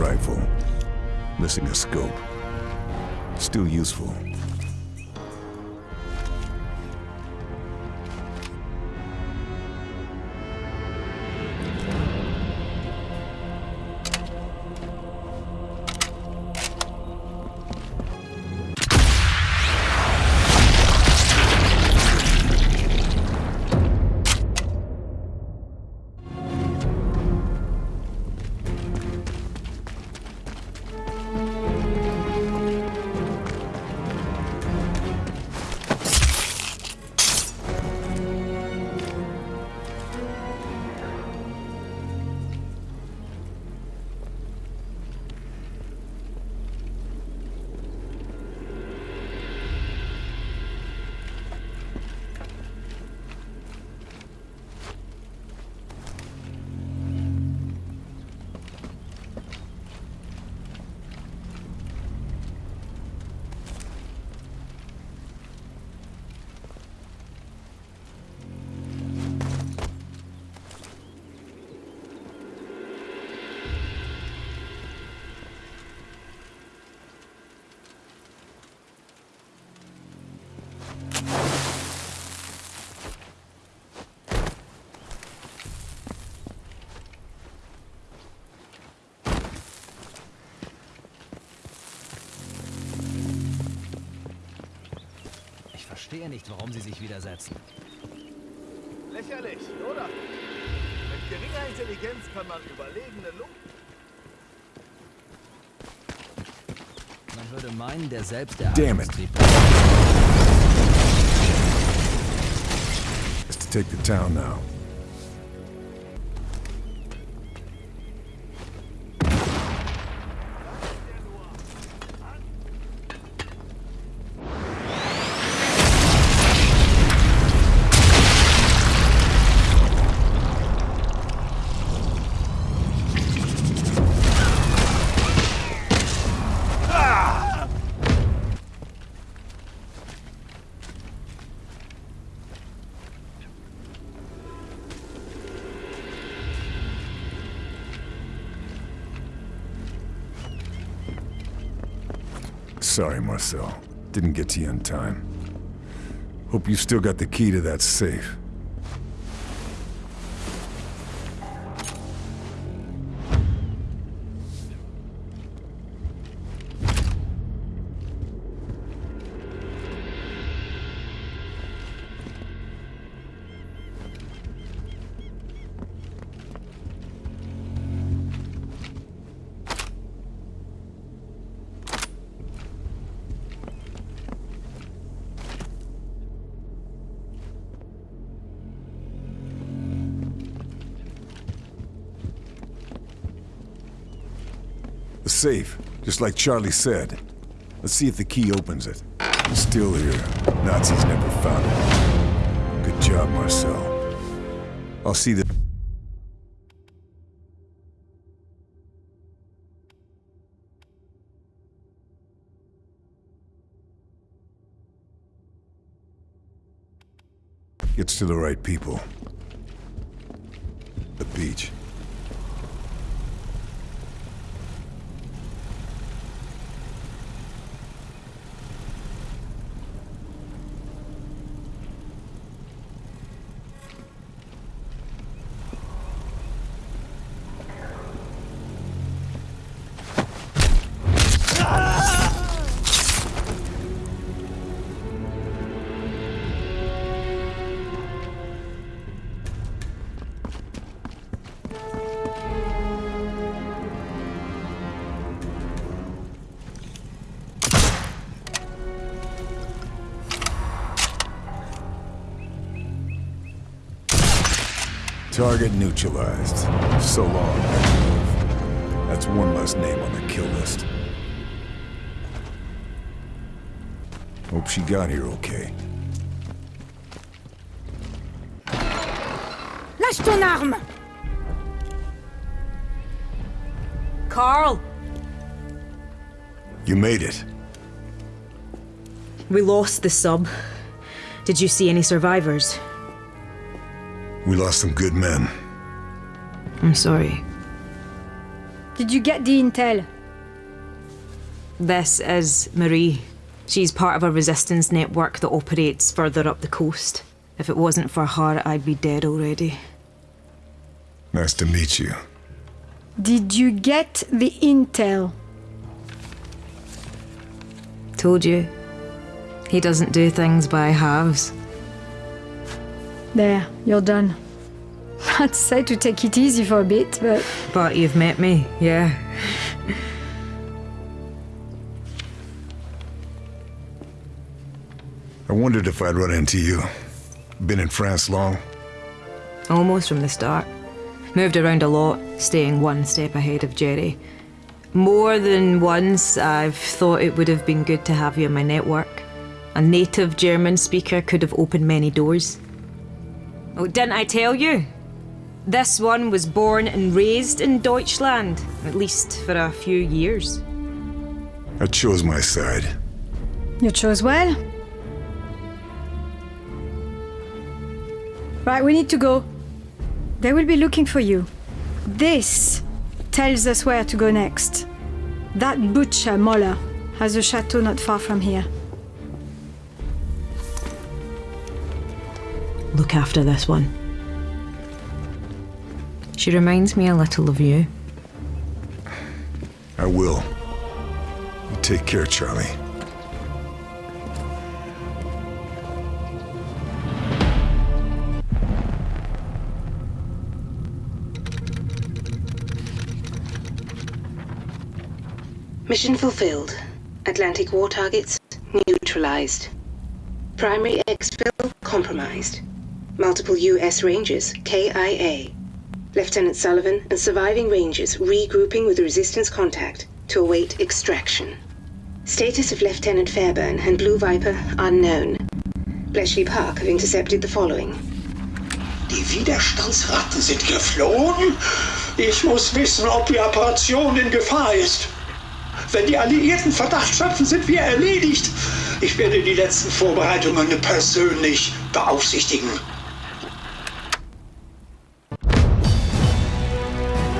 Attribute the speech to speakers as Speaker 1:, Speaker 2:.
Speaker 1: rifle. Missing a scope. Still useful.
Speaker 2: Verstehe nicht, warum Sie sich widersetzen.
Speaker 3: Lächerlich, oder? Mit geringer Intelligenz kann man überlegene Luft.
Speaker 2: Man würde meinen, der selbst der
Speaker 1: Damn it. To take the town now. Sorry, Marcel. Didn't get to you in time. Hope you still got the key to that safe. Safe, just like Charlie said. Let's see if the key opens it. It's still here. Nazis never found it. Good job, Marcel. I'll see that. Gets to the right people. The beach. Target neutralized. So long. That's one less name on the kill list. Hope she got here okay.
Speaker 4: Lâche ton arme Karl!
Speaker 1: You made it.
Speaker 4: We lost the sub. Did you see any survivors?
Speaker 1: We lost some good men.
Speaker 4: I'm sorry.
Speaker 5: Did you get the intel?
Speaker 4: This is Marie. She's part of a resistance network that operates further up the coast. If it wasn't for her, I'd be dead already.
Speaker 1: Nice to meet you.
Speaker 5: Did you get the intel?
Speaker 4: Told you. He doesn't do things by halves.
Speaker 5: There, you're done. I'd say to take it easy for a bit, but
Speaker 4: But you've met me, yeah.
Speaker 1: I wondered if I'd run into you. Been in France long?
Speaker 4: Almost from the start. Moved around a lot, staying one step ahead of Jerry. More than once, I've thought it would have been good to have you in my network. A native German speaker could have opened many doors. Oh, didn't I tell you? This one was born and raised in Deutschland, at least for a few years.
Speaker 1: I chose my side.
Speaker 5: you chose well. Right, we need to go. They will be looking for you. This tells us where to go next. That butcher, Moller, has a chateau not far from here.
Speaker 4: Look after this one. She reminds me a little of you.
Speaker 1: I will. You take care, Charlie.
Speaker 6: Mission fulfilled. Atlantic Wall targets neutralized. Primary exfil compromised. Multiple U.S. Rangers KIA. Lieutenant Sullivan and surviving Rangers regrouping with resistance contact to await extraction. Status of Lieutenant Fairburn and Blue Viper unknown. Bletchley Park have intercepted the following.
Speaker 7: Die Widerstandsratten sind geflohen? Ich muss wissen, ob die Operation in Gefahr ist. Wenn die Alliierten Verdacht schöpfen, sind wir erledigt. Ich werde die letzten Vorbereitungen persönlich beaufsichtigen.